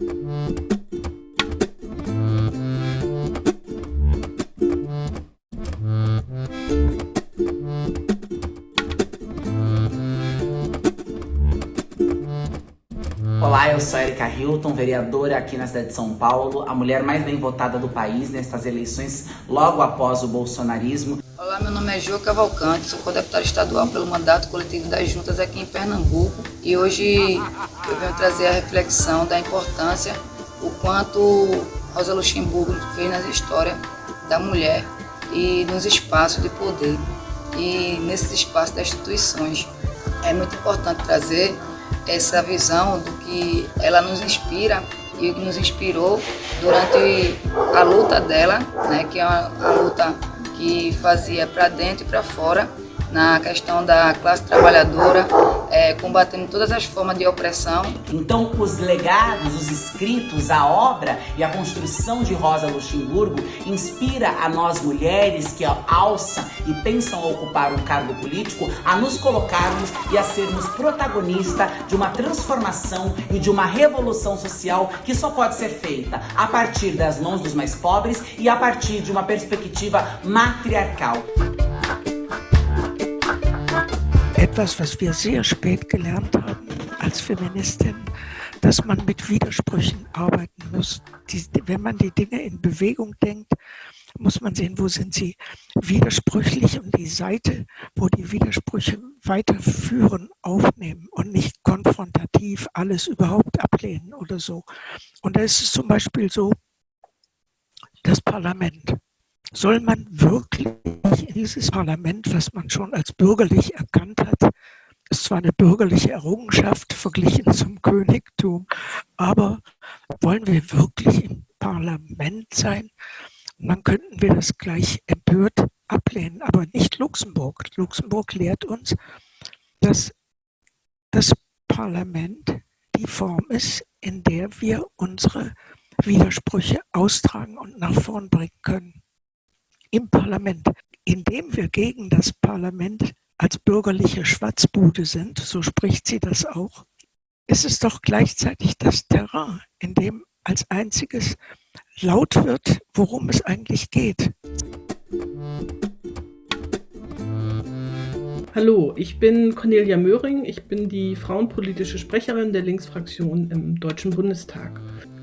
Olá, eu sou Erika Hilton, vereadora aqui na cidade de São Paulo, a mulher mais bem votada do país nessas eleições logo após o bolsonarismo. Olá, meu nome é Ju Cavalcante, sou co-deputada estadual pelo mandato coletivo das juntas aqui em Pernambuco e hoje eu venho trazer a reflexão da importância, o quanto Rosa Luxemburgo fez na história da mulher e nos espaços de poder e nesses espaços das instituições. É muito importante trazer essa visão do que ela nos inspira e nos inspirou durante a luta dela, né, que é uma, uma luta que fazia para dentro e para fora na questão da classe trabalhadora, é, combatendo todas as formas de opressão. Então, os legados, os escritos, a obra e a construção de Rosa Luxemburgo inspira a nós mulheres que alçam e pensam ocupar um cargo político a nos colocarmos e a sermos protagonistas de uma transformação e de uma revolução social que só pode ser feita a partir das mãos dos mais pobres e a partir de uma perspectiva matriarcal. Etwas, was wir sehr spät gelernt haben als Feministin, dass man mit Widersprüchen arbeiten muss. Die, wenn man die Dinge in Bewegung denkt, muss man sehen, wo sind sie widersprüchlich und die Seite, wo die Widersprüche weiterführen, aufnehmen und nicht konfrontativ alles überhaupt ablehnen oder so. Und da ist es zum Beispiel so, das Parlament. Soll man wirklich in dieses Parlament, was man schon als bürgerlich erkannt hat, ist zwar eine bürgerliche Errungenschaft verglichen zum Königtum, aber wollen wir wirklich im Parlament sein? Und dann könnten wir das gleich empört ablehnen, aber nicht Luxemburg. Luxemburg lehrt uns, dass das Parlament die Form ist, in der wir unsere Widersprüche austragen und nach vorn bringen können im Parlament. Indem wir gegen das Parlament als bürgerliche Schwatzbude sind, so spricht sie das auch, ist es doch gleichzeitig das Terrain, in dem als einziges laut wird, worum es eigentlich geht. Hallo, ich bin Cornelia Möhring. Ich bin die frauenpolitische Sprecherin der Linksfraktion im Deutschen Bundestag.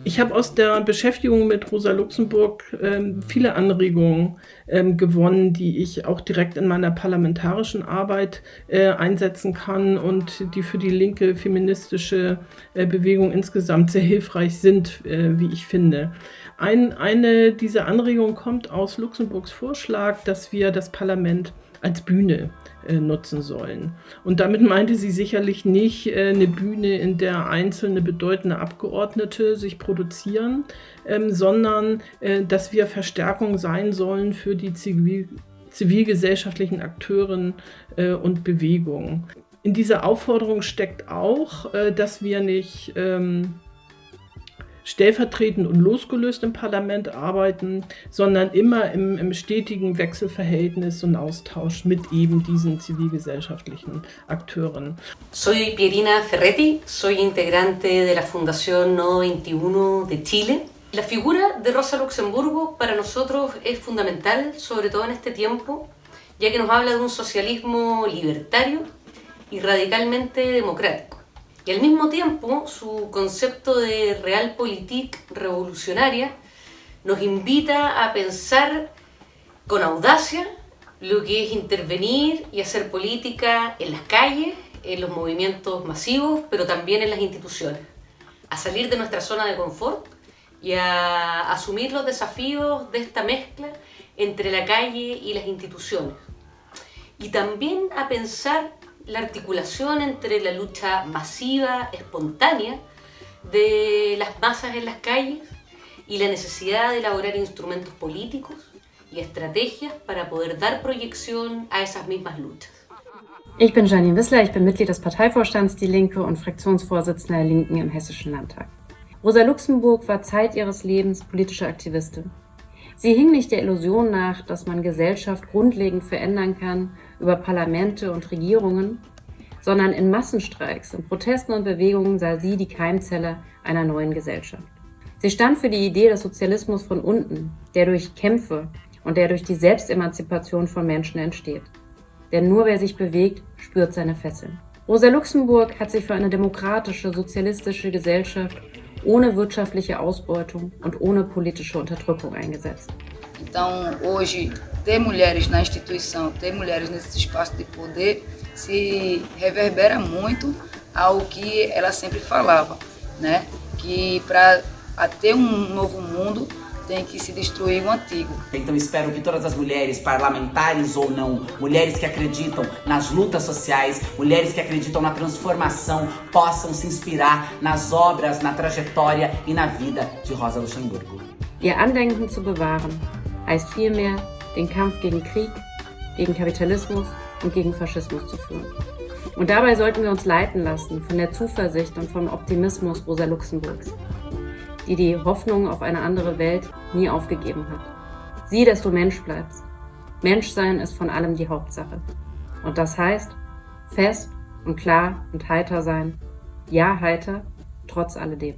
Ich habe aus der Beschäftigung mit Rosa Luxemburg ähm, viele Anregungen ähm, gewonnen, die ich auch direkt in meiner parlamentarischen Arbeit äh, einsetzen kann und die für die linke feministische äh, Bewegung insgesamt sehr hilfreich sind, äh, wie ich finde. Ein, eine dieser Anregungen kommt aus Luxemburgs Vorschlag, dass wir das Parlament als Bühne äh, nutzen sollen. Und damit meinte sie sicherlich nicht äh, eine Bühne, in der einzelne bedeutende Abgeordnete sich produzieren, ähm, sondern äh, dass wir Verstärkung sein sollen für die Zivil zivilgesellschaftlichen Akteuren und Bewegungen. In dieser Aufforderung steckt auch, dass wir nicht ähm, stellvertretend und losgelöst im Parlament arbeiten, sondern immer im, im stetigen Wechselverhältnis und Austausch mit eben diesen zivilgesellschaftlichen Akteuren. Soy Pierina Ferretti, soy integrante de la Fundación No 21 de Chile. La figura de Rosa Luxemburgo para nosotros es fundamental, sobre todo en este tiempo, ya que nos habla de un socialismo libertario y radicalmente democrático. Y al mismo tiempo, su concepto de realpolitik revolucionaria nos invita a pensar con audacia lo que es intervenir y hacer política en las calles, en los movimientos masivos, pero también en las instituciones. A salir de nuestra zona de confort y a asumir los desafíos de esta mezcla entre la calle y las instituciones. Y también a pensar la articulación entre la lucha masiva, espontánea, de las masas en las calles y la necesidad de elaborar instrumentos políticos y estrategias para poder dar proyección a esas mismas luchas. Ich bin Janine Wissler, ich bin Mitglied des Parteivorstands Die Linke und Fraktionsvorsitzende der Linken im Hessischen Landtag. Rosa Luxemburg war Zeit ihres Lebens politische Aktivistin. Sie hing nicht der Illusion nach, dass man Gesellschaft grundlegend verändern kann über Parlamente und Regierungen. sondern in Massenstreiks, in Protesten und Bewegungen sah sie die Keimzelle einer neuen Gesellschaft. Sie stand für die Idee des Sozialismus von unten, der durch Kämpfe und der durch die Selbstemanzipation von Menschen entsteht. Denn nur wer sich bewegt, spürt seine Fesseln. Rosa Luxemburg hat sich für eine demokratische, sozialistische Gesellschaft ohne wirtschaftliche Ausbeutung und ohne politische Unterdrückung eingesetzt. Então, hoje, ter mulheres na instituição, ter mulheres nesse espaço de poder, se reverbera muito ao que ela sempre falava, né? Que para ter um novo mundo tem que se destruir o antigo. Então espero que todas as mulheres, parlamentares ou não, mulheres que acreditam nas lutas sociais, mulheres que acreditam na transformação, possam se inspirar nas obras, na trajetória e na vida de Rosa Luxemburgo. Ihr Andenken zu bewahren heißt vielmehr, den Kampf gegen Krieg, gegen Kapitalismus und gegen Faschismus zu führen. Und dabei sollten wir uns leiten lassen von der Zuversicht und vom Optimismus Rosa Luxemburgs die die Hoffnung auf eine andere Welt nie aufgegeben hat. Sieh, dass du Mensch bleibst. Menschsein ist von allem die Hauptsache. Und das heißt, fest und klar und heiter sein. Ja, heiter, trotz alledem.